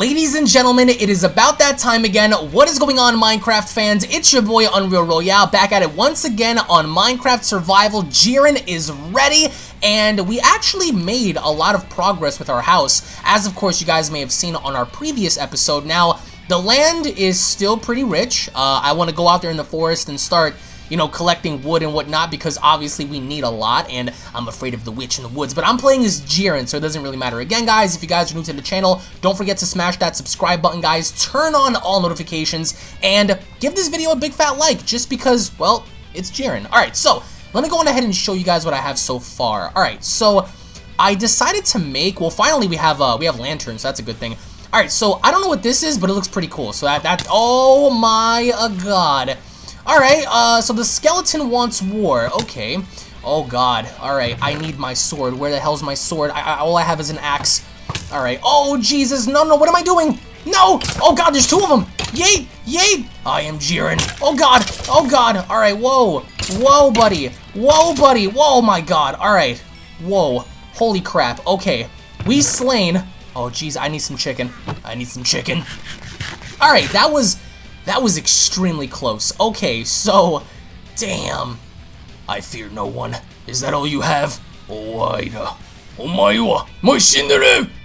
Ladies and gentlemen, it is about that time again. What is going on, Minecraft fans? It's your boy, Unreal Royale, back at it once again on Minecraft Survival. Jiren is ready, and we actually made a lot of progress with our house, as of course you guys may have seen on our previous episode. Now, the land is still pretty rich. Uh, I want to go out there in the forest and start you know, collecting wood and whatnot because obviously we need a lot and I'm afraid of the witch in the woods. But I'm playing as Jiren, so it doesn't really matter. Again, guys, if you guys are new to the channel, don't forget to smash that subscribe button, guys. Turn on all notifications and give this video a big fat like just because, well, it's Jiren. Alright, so let me go on ahead and show you guys what I have so far. Alright, so I decided to make, well, finally we have, uh, we have lanterns, so that's a good thing. Alright, so I don't know what this is, but it looks pretty cool. So that, that, oh my uh, god. Alright, uh, so the skeleton wants war. Okay. Oh god. Alright, I need my sword. Where the hell's my sword? I, I, all I have is an axe. Alright. Oh, Jesus. No, no, what am I doing? No! Oh god, there's two of them! Yay! Yay! I am Jiren. Oh god! Oh god! Alright, whoa! Whoa, buddy! Whoa, buddy! Whoa, my god! Alright. Whoa. Holy crap. Okay. We slain. Oh, jeez, I need some chicken. I need some chicken. Alright, that was that was extremely close. Okay, so... Damn. I fear no one. Is that all you have?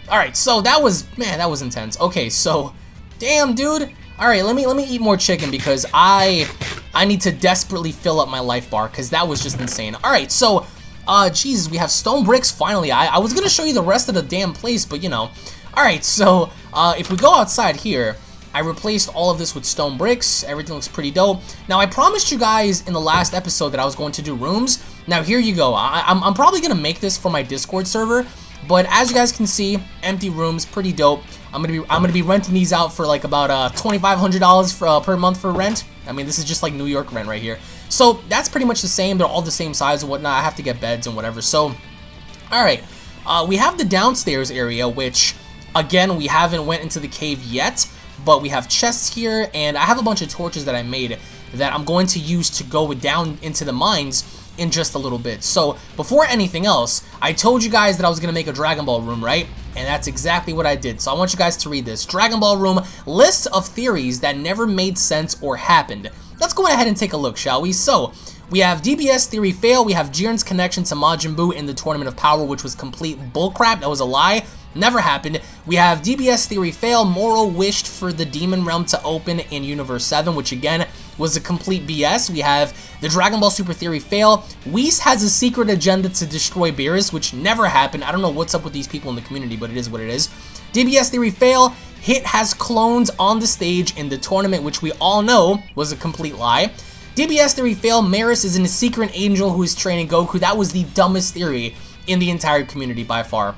Alright, so that was... Man, that was intense. Okay, so... Damn, dude. Alright, let me let me eat more chicken because I... I need to desperately fill up my life bar because that was just insane. Alright, so... Uh, Jesus, we have stone bricks, finally. I, I was gonna show you the rest of the damn place, but you know. Alright, so, uh, if we go outside here, I replaced all of this with stone bricks. Everything looks pretty dope. Now, I promised you guys in the last episode that I was going to do rooms. Now, here you go. I I'm, I'm probably going to make this for my Discord server. But as you guys can see, empty rooms, pretty dope. I'm gonna be I'm gonna be renting these out for like about uh, $2,500 uh, per month for rent. I mean, this is just like New York rent right here. So that's pretty much the same. They're all the same size and whatnot. I have to get beds and whatever. So, all right, uh, we have the downstairs area, which again we haven't went into the cave yet but we have chests here, and I have a bunch of torches that I made that I'm going to use to go down into the mines in just a little bit. So, before anything else, I told you guys that I was going to make a Dragon Ball room, right? And that's exactly what I did. So I want you guys to read this. Dragon Ball room, list of theories that never made sense or happened. Let's go ahead and take a look, shall we? So, we have DBS theory fail, we have Jiren's connection to Majin Buu in the Tournament of Power, which was complete bullcrap, that was a lie. Never happened. We have DBS Theory fail. Moro wished for the Demon Realm to open in Universe 7, which again was a complete BS. We have the Dragon Ball Super Theory fail. Whis has a secret agenda to destroy Beerus, which never happened. I don't know what's up with these people in the community, but it is what it is. DBS Theory fail. Hit has clones on the stage in the tournament, which we all know was a complete lie. DBS Theory fail. Merus is a secret angel who is training Goku. That was the dumbest theory in the entire community by far.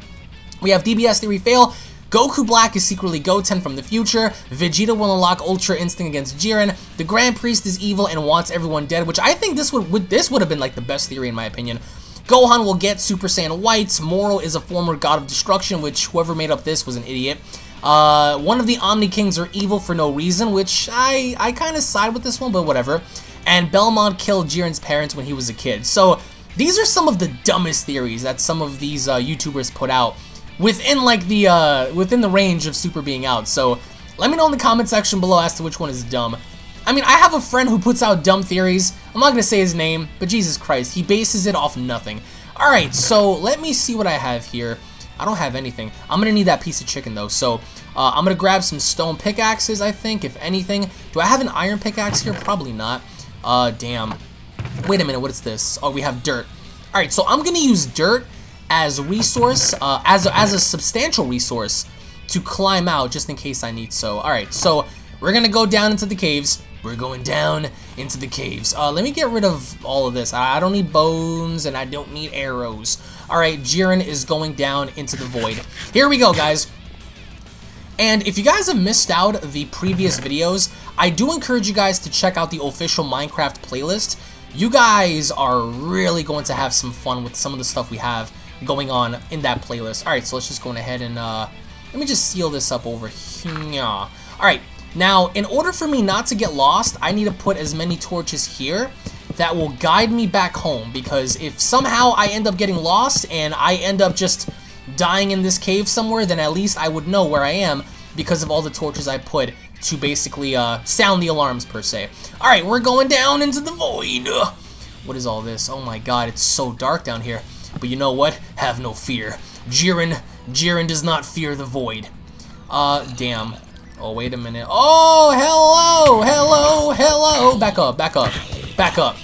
We have DBS Theory fail. Goku Black is secretly Goten from the future. Vegeta will unlock Ultra Instinct against Jiren. The Grand Priest is evil and wants everyone dead, which I think this would, would this would have been like the best theory in my opinion. Gohan will get Super Saiyan Whites. Moro is a former god of destruction, which whoever made up this was an idiot. Uh, one of the Omni Kings are evil for no reason, which I, I kind of side with this one, but whatever. And Belmod killed Jiren's parents when he was a kid. So these are some of the dumbest theories that some of these uh, YouTubers put out within like the uh, within the range of Super being out. So let me know in the comment section below as to which one is dumb. I mean, I have a friend who puts out dumb theories. I'm not going to say his name, but Jesus Christ, he bases it off nothing. Alright, so let me see what I have here. I don't have anything. I'm going to need that piece of chicken, though. So uh, I'm going to grab some stone pickaxes, I think, if anything. Do I have an iron pickaxe here? Probably not. Uh, damn. Wait a minute, what is this? Oh, we have dirt. Alright, so I'm going to use dirt as a resource, uh, as, a, as a substantial resource to climb out just in case I need so. Alright, so we're gonna go down into the caves. We're going down into the caves. Uh, let me get rid of all of this. I, I don't need bones and I don't need arrows. Alright, Jiren is going down into the void. Here we go, guys. And if you guys have missed out the previous videos, I do encourage you guys to check out the official Minecraft playlist. You guys are really going to have some fun with some of the stuff we have going on in that playlist. Alright, so let's just go ahead and, uh, let me just seal this up over here. Alright, now, in order for me not to get lost, I need to put as many torches here that will guide me back home, because if somehow I end up getting lost and I end up just dying in this cave somewhere, then at least I would know where I am. because of all the torches I put to basically uh, sound the alarms, per se. Alright, we're going down into the void. What is all this? Oh my god, it's so dark down here. But you know what? Have no fear. Jiren, Jiren does not fear the void. Uh, damn. Oh, wait a minute. Oh, hello, hello, hello. Back up, back up, back up.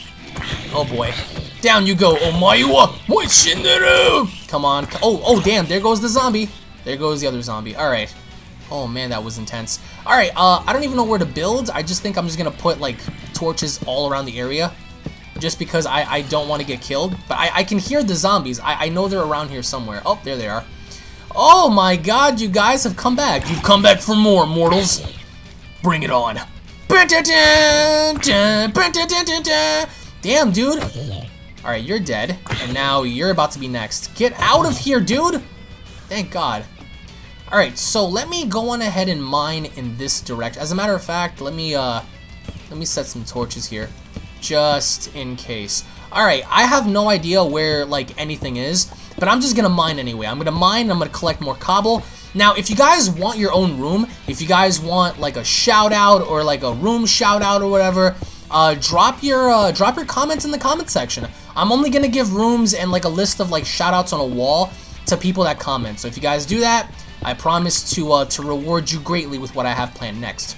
Oh boy. Down you go. Omaewa Moishinderu. Come on. Oh, oh, damn. There goes the zombie. There goes the other zombie. All right. Oh man, that was intense. All right. Uh, I don't even know where to build. I just think I'm just gonna put like torches all around the area, just because I I don't want to get killed. But I I can hear the zombies. I I know they're around here somewhere. Oh, there they are. Oh my God, you guys have come back. You've come back for more, mortals. Bring it on. Damn, dude. Alright, you're dead. And now you're about to be next. Get out of here, dude! Thank God. Alright, so let me go on ahead and mine in this direct. As a matter of fact, let me uh let me set some torches here. Just in case. Alright, I have no idea where like anything is, but I'm just gonna mine anyway. I'm gonna mine, I'm gonna collect more cobble. Now, if you guys want your own room, if you guys want like a shout out or like a room shout out or whatever, uh, drop your uh, drop your comments in the comment section. I'm only gonna give rooms and like a list of like shout-outs on a wall to people that comment. So if you guys do that, I promise to uh, to reward you greatly with what I have planned next.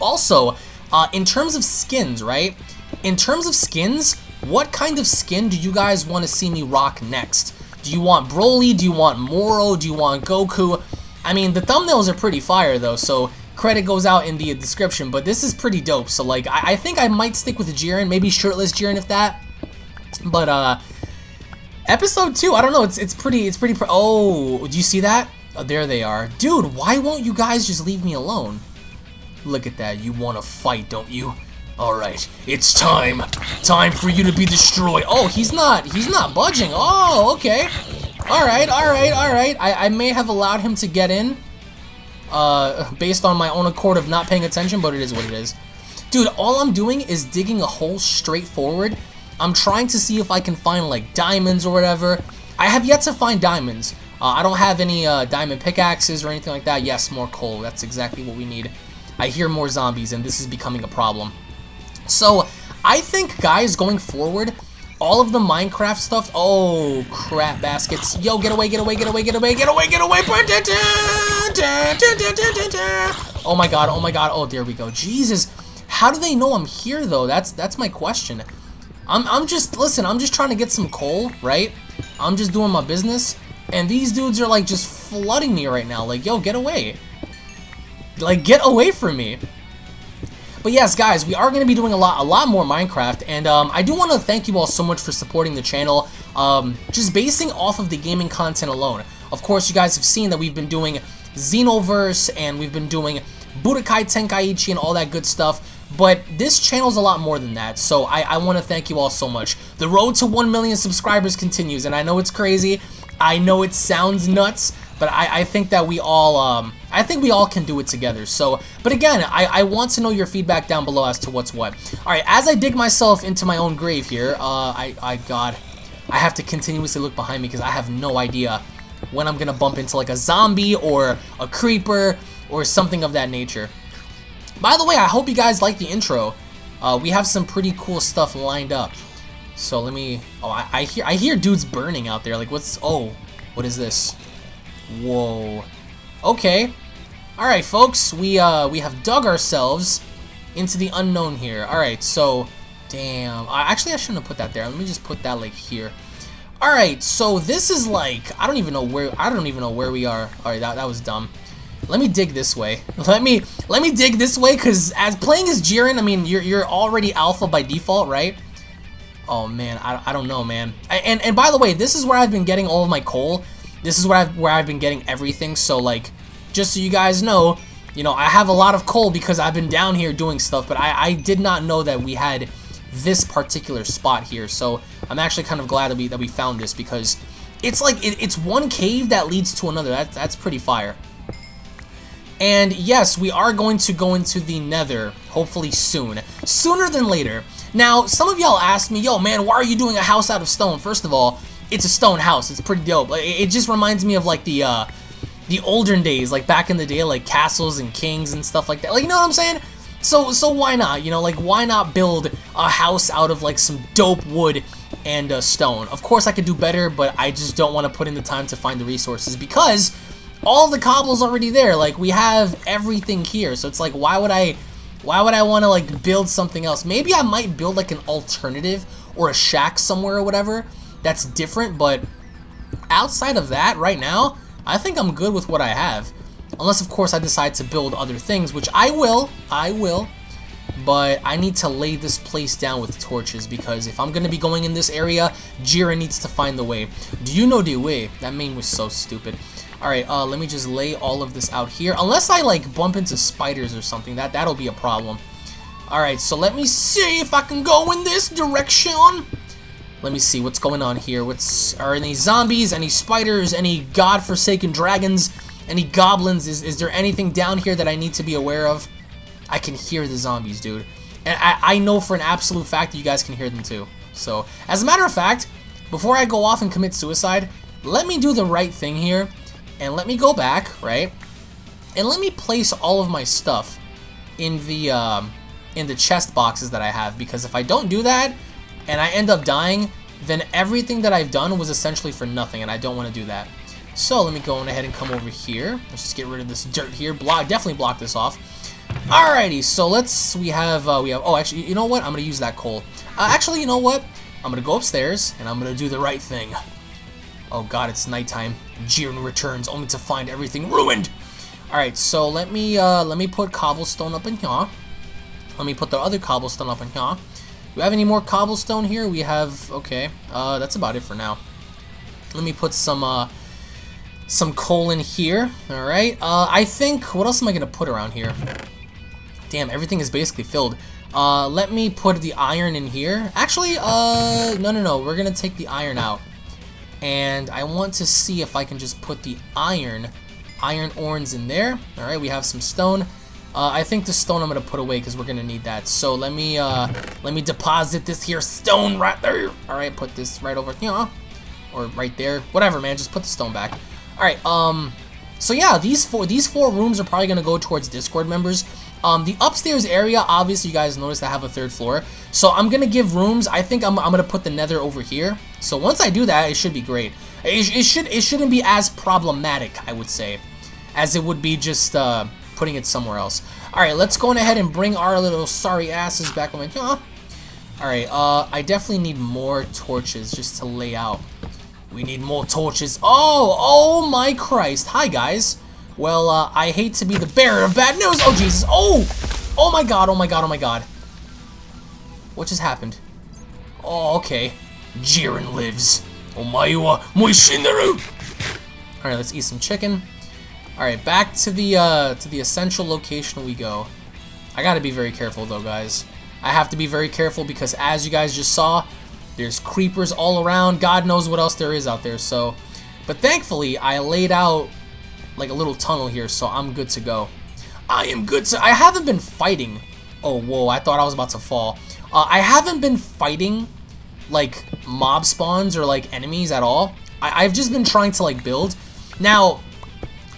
Also, uh, in terms of skins, right? In terms of skins, what kind of skin do you guys want to see me rock next? Do you want Broly? Do you want Moro? Do you want Goku? I mean, the thumbnails are pretty fire though, so credit goes out in the description, but this is pretty dope. So like, I, I think I might stick with Jiren, maybe shirtless Jiren if that. But uh, episode two, I don't know, it's it's pretty, it's pretty, oh, do you see that? Oh, there they are. Dude, why won't you guys just leave me alone? Look at that, you want to fight, don't you? Alright, it's time. Time for you to be destroyed. Oh, he's not, he's not budging. Oh, okay. Alright, alright, alright. I, I may have allowed him to get in uh, based on my own accord of not paying attention, but it is what it is. Dude, all I'm doing is digging a hole straight forward. I'm trying to see if I can find, like, diamonds or whatever. I have yet to find diamonds. Uh, I don't have any uh, diamond pickaxes or anything like that. Yes, more coal. That's exactly what we need. I hear more zombies, and this is becoming a problem. So, I think, guys, going forward, all of the Minecraft stuff. Oh, crap baskets. Yo, get away, get away, get away, get away, get away, get away. Oh my god, oh my god. Oh, there we go. Jesus. How do they know I'm here, though? That's that's my question. I'm, I'm just, listen, I'm just trying to get some coal, right? I'm just doing my business. And these dudes are, like, just flooding me right now. Like, yo, get away. Like, get away from me. But yes, guys, we are going to be doing a lot, a lot more Minecraft, and um, I do want to thank you all so much for supporting the channel, um, just basing off of the gaming content alone. Of course, you guys have seen that we've been doing Xenoverse, and we've been doing Budokai Tenkaichi and all that good stuff, but this channel's a lot more than that, so I, I want to thank you all so much. The road to 1 million subscribers continues, and I know it's crazy, I know it sounds nuts, but I, I think that we all, um, I think we all can do it together. So, but again, I, I want to know your feedback down below as to what's what. All right, as I dig myself into my own grave here, uh, I, I, God, I have to continuously look behind me because I have no idea when I'm gonna bump into like a zombie or a creeper or something of that nature. By the way, I hope you guys like the intro. Uh, we have some pretty cool stuff lined up. So let me. Oh, I, I hear I hear dudes burning out there. Like, what's? Oh, what is this? Whoa. Okay. Alright, folks. We, uh, we have dug ourselves into the unknown here. Alright, so... Damn. I, actually, I shouldn't have put that there. Let me just put that, like, here. Alright, so this is, like... I don't even know where... I don't even know where we are. Alright, that, that was dumb. Let me dig this way. Let me let me dig this way, because as playing as Jiren, I mean, you're, you're already alpha by default, right? Oh, man. I, I don't know, man. And, and by the way, this is where I've been getting all of my coal. This is where I've, where I've been getting everything, so like, just so you guys know, you know, I have a lot of coal because I've been down here doing stuff, but I, I did not know that we had this particular spot here, so I'm actually kind of glad that we, that we found this because it's like, it, it's one cave that leads to another, that, that's pretty fire. And yes, we are going to go into the nether, hopefully soon. Sooner than later. Now, some of y'all asked me, yo man, why are you doing a house out of stone? First of all, it's a stone house. It's pretty dope. It, just reminds me of like the, uh, the olden days, like back in the day, like castles and kings and stuff like that. Like, you know what I'm saying? So, so why not? You know, like, why not build a house out of, like, some dope wood and uh, stone? Of course, I could do better, but I just don't want to put in the time to find the resources because all the cobble's already there. Like, we have everything here. So it's like, why would I... Why would I want to, like, build something else? Maybe I might build, like, an alternative or a shack somewhere or whatever that's different, but outside of that, right now, I think I'm good with what I have. Unless, of course, I decide to build other things, which I will. I will. But I need to lay this place down with torches because if I'm going to be going in this area, Jiren needs to find the way. Do you know the way? That meme was so stupid. Alright, uh, let me just lay all of this out here. Unless I, like, bump into spiders or something. That, that'll be a problem. Alright, so let me see if I can go in this direction. Let me see what's going on here. What's Are any zombies, any spiders, any godforsaken dragons, any goblins? Is, is there anything down here that I need to be aware of? I can hear the zombies, dude. And I, I know for an absolute fact that you guys can hear them too. So, as a matter of fact, before I go off and commit suicide, let me do the right thing here. And let me go back, right? And let me place all of my stuff in the... Um, in the chest boxes that I have because if I don't do that and I end up dying, then everything that I've done was essentially for nothing and I don't want to do that. So let me go on ahead and come over here. Let's just get rid of this dirt here. Block, definitely block this off. Alrighty, so let's, we have, uh, we have, oh, actually, you know what? I'm going to use that coal. Uh, actually, you know what? I'm going to go upstairs and I'm going to do the right thing. Oh god, it's nighttime. Jiren returns only to find everything ruined. Alright, so let me, uh, let me put cobblestone up in here. Let me put the other cobblestone up in here. Do we have any more cobblestone here? We have, okay, uh, that's about it for now. Let me put some, uh, some coal in here, alright. Uh, I think, what else am I going to put around here? Damn, everything is basically filled. Uh, let me put the iron in here. Actually, uh, no, no, no, we're going to take the iron out. And I want to see if I can just put the iron, iron ores in there. Alright, we have some stone. Uh, I think the stone I'm gonna put away because we're gonna need that. So let me uh, let me deposit this here stone right there. All right, put this right over here, or right there, whatever, man. Just put the stone back. All right. Um. So yeah, these four these four rooms are probably gonna go towards Discord members. Um, the upstairs area, obviously, you guys noticed I have a third floor. So I'm gonna give rooms. I think I'm, I'm gonna put the Nether over here. So once I do that, it should be great. It, it should it shouldn't be as problematic, I would say, as it would be just uh, putting it somewhere else. Alright, let's go on ahead and bring our little sorry asses back on huh? Alright, uh, I definitely need more torches just to lay out. We need more torches. Oh, oh my Christ. Hi, guys. Well, uh, I hate to be the bearer of bad news. Oh, Jesus. Oh! Oh my god, oh my god, oh my god. What just happened? Oh, okay. Jiren lives. oh Omae Moishinderu! Alright, let's eat some chicken. Alright, back to the uh, to the essential location we go. I gotta be very careful though, guys. I have to be very careful because as you guys just saw, there's creepers all around. God knows what else there is out there, so... But thankfully, I laid out like a little tunnel here, so I'm good to go. I am good to... I haven't been fighting... Oh, whoa, I thought I was about to fall. Uh, I haven't been fighting, like, mob spawns or, like, enemies at all. I I've just been trying to, like, build. Now,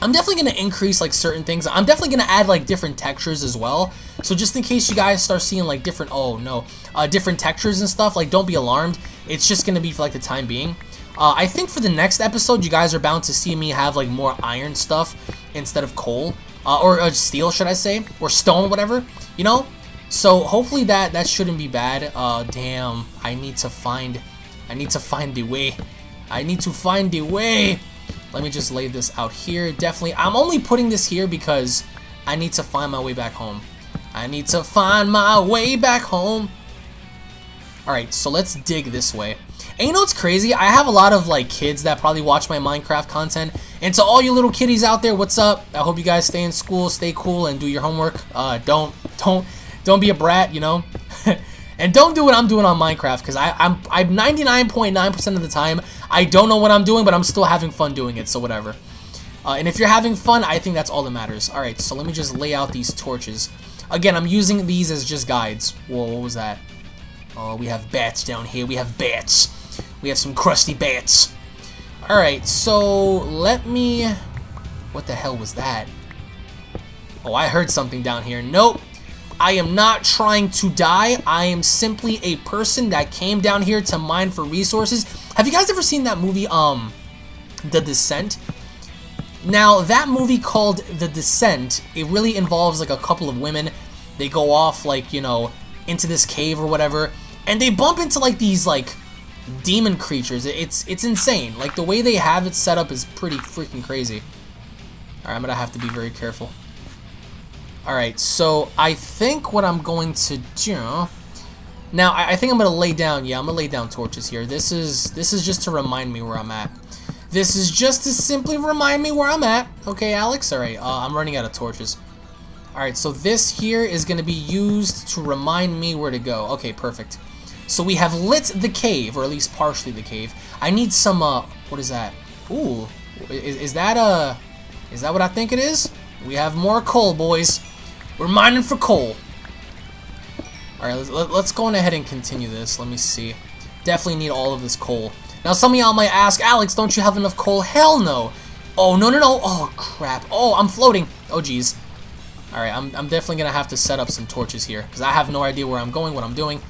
I'm definitely going to increase like certain things. I'm definitely going to add like different textures as well. So just in case you guys start seeing like different, oh no, uh, different textures and stuff, like don't be alarmed. It's just going to be for like the time being. Uh, I think for the next episode, you guys are bound to see me have like more iron stuff instead of coal. Uh, or uh, steel, should I say? Or stone, whatever. You know? So hopefully that, that shouldn't be bad. Uh, damn, I need to find, I need to find the way. I need to find the way. Let me just lay this out here. Definitely, I'm only putting this here because I need to find my way back home. I need to find my way back home. Alright, so let's dig this way. And you know what's crazy? I have a lot of like kids that probably watch my Minecraft content. And to all you little kiddies out there, what's up? I hope you guys stay in school, stay cool, and do your homework. Uh, don't, don't, don't be a brat, you know? And don't do what I'm doing on Minecraft, because I'm I'm 99.9% .9 of the time, I don't know what I'm doing, but I'm still having fun doing it, so whatever. Uh, and if you're having fun, I think that's all that matters. Alright, so let me just lay out these torches. Again, I'm using these as just guides. Whoa, what was that? Oh, we have bats down here. We have bats. We have some crusty bats. Alright, so let me... What the hell was that? Oh, I heard something down here. Nope. I am not trying to die. I am simply a person that came down here to mine for resources. Have you guys ever seen that movie, um, The Descent? Now, that movie called The Descent, it really involves like a couple of women. They go off like, you know, into this cave or whatever, and they bump into like these like demon creatures. It's it's insane. Like the way they have it set up is pretty freaking crazy. Alright, I'm gonna have to be very careful. Alright, so I think what I'm going to do... Now, I, I think I'm going to lay down, yeah, I'm going to lay down torches here. This is, this is just to remind me where I'm at. This is just to simply remind me where I'm at. Okay, Alex? Alright, uh, I'm running out of torches. Alright, so this here is going to be used to remind me where to go. Okay, perfect. So we have lit the cave, or at least partially the cave. I need some, uh, what is that? Ooh, is, is that, uh, is that what I think it is? We have more coal, boys. We're mining for coal. Alright, let's, let's go on ahead and continue this. Let me see. Definitely need all of this coal. Now, some of y'all might ask, Alex, don't you have enough coal? Hell no. Oh, no, no, no. Oh, crap. Oh, I'm floating. Oh, jeez. Alright, I'm, I'm definitely going to have to set up some torches here. Because I have no idea where I'm going, what I'm doing.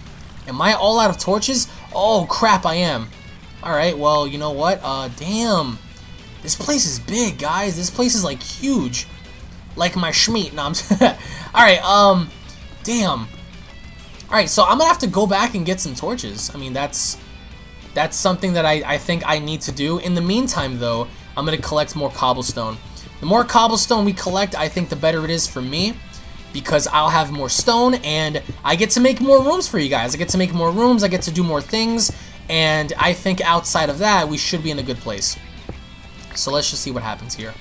Am I all out of torches? Oh, crap, I am. Alright, well, you know what? Uh, damn. This place is big, guys. This place is, like, huge like my schmeat. No, I'm Alright, um, damn. Alright, so I'm gonna have to go back and get some torches. I mean, that's that's something that I, I think I need to do. In the meantime, though, I'm gonna collect more cobblestone. The more cobblestone we collect, I think the better it is for me because I'll have more stone and I get to make more rooms for you guys. I get to make more rooms, I get to do more things, and I think outside of that, we should be in a good place. So let's just see what happens here.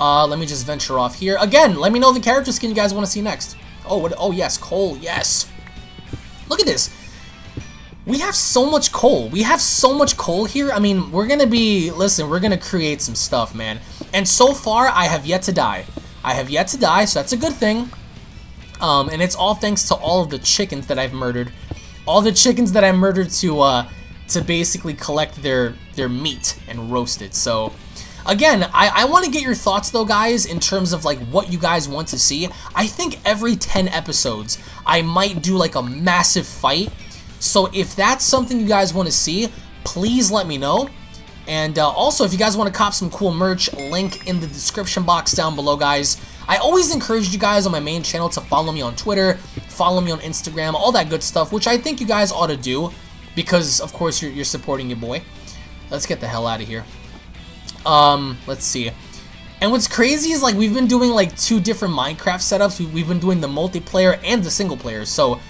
Uh, let me just venture off here. Again, let me know the character skin you guys want to see next. Oh, what? Oh, yes, coal. Yes. Look at this. We have so much coal. We have so much coal here. I mean, we're going to be... Listen, we're going to create some stuff, man. And so far, I have yet to die. I have yet to die, so that's a good thing. Um, and it's all thanks to all of the chickens that I've murdered. All the chickens that I murdered to, uh, to basically collect their, their meat and roast it. So, Again, I, I want to get your thoughts though, guys, in terms of like what you guys want to see. I think every 10 episodes, I might do like a massive fight. So if that's something you guys want to see, please let me know. And uh, also, if you guys want to cop some cool merch, link in the description box down below, guys. I always encourage you guys on my main channel to follow me on Twitter, follow me on Instagram, all that good stuff, which I think you guys ought to do because, of course, you're, you're supporting your boy. Let's get the hell out of here. Um, let's see. And what's crazy is like we've been doing like two different Minecraft setups. We've been doing the multiplayer and the single player. So,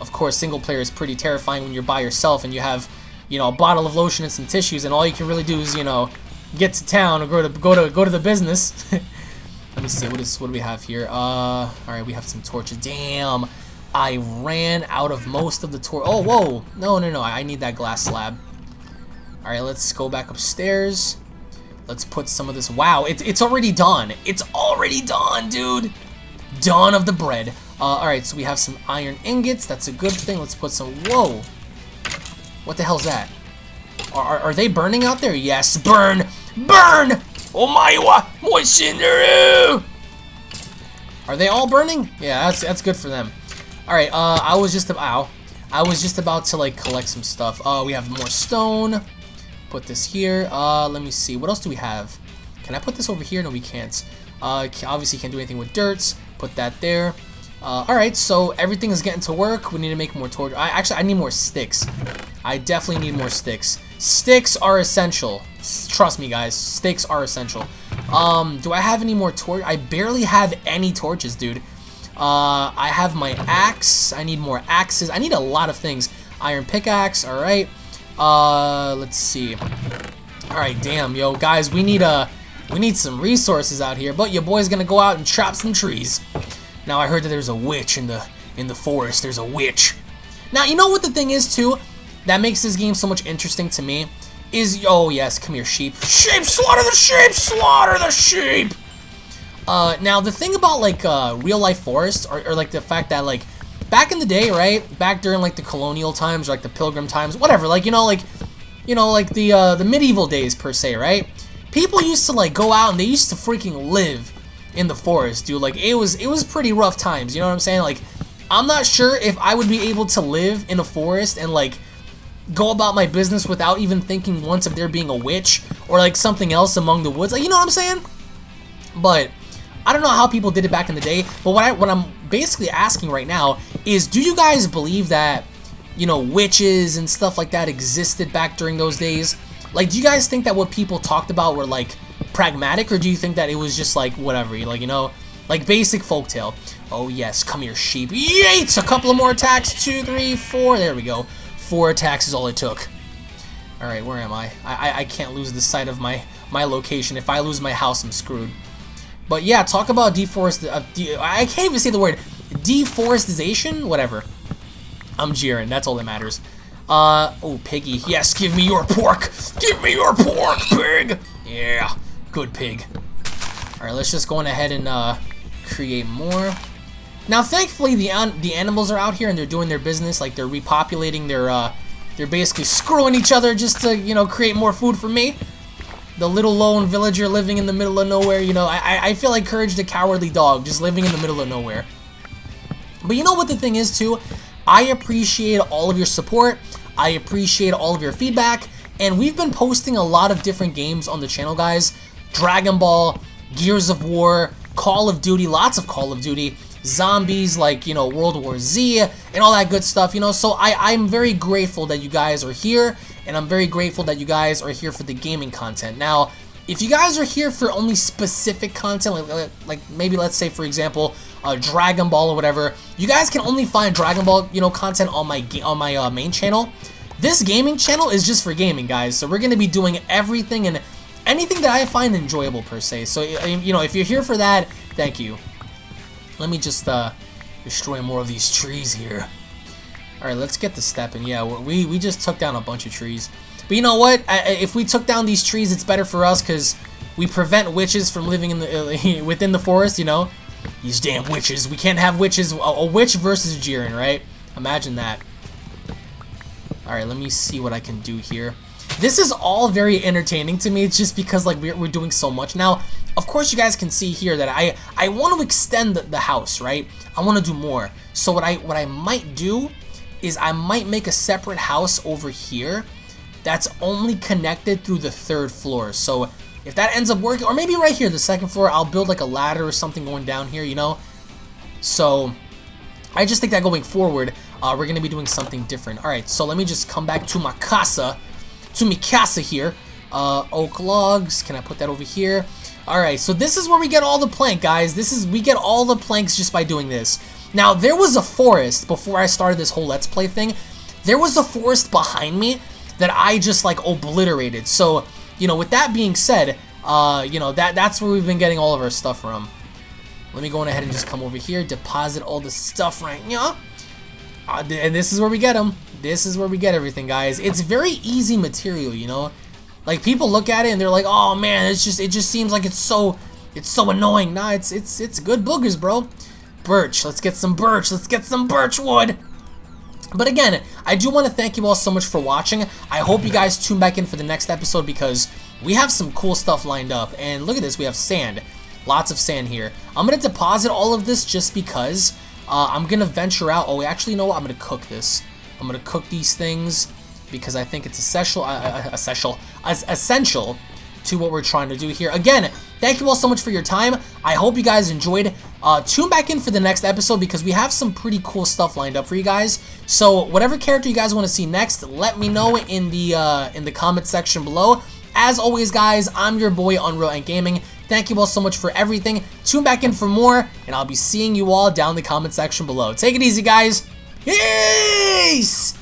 of course, single player is pretty terrifying when you're by yourself and you have, you know, a bottle of lotion and some tissues, and all you can really do is, you know, get to town or go to go to go to the business. Let me see what is what do we have here? Uh, all right, we have some torches. Damn, I ran out of most of the tor. Oh, whoa! No, no, no! I need that glass slab. All right, let's go back upstairs. Let's put some of this. Wow, it, it's already done. It's already done, dude. Dawn of the bread. Uh, Alright, so we have some iron ingots. That's a good thing. Let's put some... Whoa. What the hell's that? Are, are, are they burning out there? Yes, burn! Burn! Oh my wa! Moishinuru! Are they all burning? Yeah, that's, that's good for them. Alright, uh, I was just... Ow. I was just about to, like, collect some stuff. Uh, we have more stone. Put this here. Uh, let me see. What else do we have? Can I put this over here? No, we can't. Uh, obviously can't do anything with dirt. Put that there. Uh, Alright, so everything is getting to work. We need to make more torch. I Actually, I need more sticks. I definitely need more sticks. Sticks are essential. Trust me, guys. Sticks are essential. Um, do I have any more torch? I barely have any torches, dude. Uh, I have my axe. I need more axes. I need a lot of things. Iron pickaxe, alright. Uh, let's see. All right, damn, yo, guys, we need a, uh, we need some resources out here. But your boy's gonna go out and chop some trees. Now I heard that there's a witch in the in the forest. There's a witch. Now you know what the thing is too, that makes this game so much interesting to me is oh yes, come here, sheep. Sheep, slaughter the sheep, slaughter the sheep. Uh, now the thing about like uh, real life forests, or, or like the fact that like back in the day, right? Back during like the colonial times, or, like the pilgrim times, whatever. Like you know, like you know, like the uh, the medieval days per se, right? people used to like go out and they used to freaking live in the forest, dude. Like it was it was pretty rough times, you know what I'm saying? Like I'm not sure if I would be able to live in a forest and like go about my business without even thinking once of there being a witch or like something else among the woods. Like you know what I'm saying? But I don't know how people did it back in the day, but what I what I'm basically asking right now is do you guys believe that you know witches and stuff like that existed back during those days? Like do you guys think that what people talked about were like pragmatic or do you think that it was just like whatever, like you know, like basic folktale? Oh yes, come here sheep. Yates! A couple of more attacks. Two, three, four. There we go. Four attacks is all it took. Alright, where am I? I, I? I can't lose the sight of my, my location. If I lose my house, I'm screwed. But yeah, talk about deforest... Uh, de I can't even say the word. Deforestation? Whatever. I'm Jiren. That's all that matters. Uh, oh, piggy. Yes, give me your pork. Give me your pork, pig. Yeah. Good pig. Alright, let's just go on ahead and uh, create more. Now, thankfully, the an the animals are out here and they're doing their business. Like, they're repopulating their, uh, they're basically screwing each other just to, you know, create more food for me. The little lone villager living in the middle of nowhere, you know, I, I feel like Courage the Cowardly Dog, just living in the middle of nowhere. But you know what the thing is, too? I appreciate all of your support. I appreciate all of your feedback. And we've been posting a lot of different games on the channel, guys. Dragon Ball, Gears of War, Call of Duty, lots of Call of Duty, zombies like, you know, World War Z, and all that good stuff, you know, so I, I'm very grateful that you guys are here, and I'm very grateful that you guys are here for the gaming content. Now, if you guys are here for only specific content, like, like maybe let's say, for example, uh, Dragon Ball or whatever, you guys can only find Dragon Ball, you know, content on my on my uh, main channel. This gaming channel is just for gaming, guys, so we're to be doing everything and anything that I find enjoyable per se. So, you know, if you're here for that, thank you. Let me just uh, destroy more of these trees here. Alright, let's get the step in. Yeah, we, we just took down a bunch of trees. But you know what? I, if we took down these trees, it's better for us because we prevent witches from living in the uh, within the forest, you know? These damn witches. We can't have witches. A, a witch versus Jiren, right? Imagine that. Alright, let me see what I can do here. This is all very entertaining to me. It's just because like we're, we're doing so much. Now, of course you guys can see here that I, I want to extend the, the house, right? I want to do more. So what I, what I might do is I might make a separate house over here that's only connected through the third floor. So if that ends up working, or maybe right here, the second floor, I'll build like a ladder or something going down here, you know? So I just think that going forward, uh, we're going to be doing something different. All right, so let me just come back to my casa to Mikasa here. Uh, oak logs. Can I put that over here? Alright, so this is where we get all the plank, guys. This is We get all the planks just by doing this. Now, there was a forest before I started this whole Let's Play thing. There was a forest behind me that I just, like, obliterated. So, you know, with that being said, uh, you know, that that's where we've been getting all of our stuff from. Let me go on ahead and just come over here, deposit all the stuff right now. Uh, and this is where we get them. This is where we get everything, guys. It's very easy material, you know? Like, people look at it and they're like, oh, man, it's just, it just seems like it's so, it's so annoying. Nah, it's, it's, it's good boogers, bro. Birch. Let's get some birch. Let's get some birch wood. But again, I do want to thank you all so much for watching. I hope you guys tune back in for the next episode because we have some cool stuff lined up. And look at this, we have sand. Lots of sand here. I'm going to deposit all of this just because uh, I'm going to venture out. Oh, actually, you know what? I'm going to cook this. I'm going to cook these things because I think it's essential, uh, uh essential, as essential to what we're trying to do here. Again, thank you all so much for your time. I hope you guys enjoyed. Uh, tune back in for the next episode because we have some pretty cool stuff lined up for you guys. So whatever character you guys want to see next, let me know in the uh, in the comment section below. As always, guys, I'm your boy Unreal Ant Gaming. Thank you all so much for everything. Tune back in for more, and I'll be seeing you all down in the comment section below. Take it easy, guys. Peace!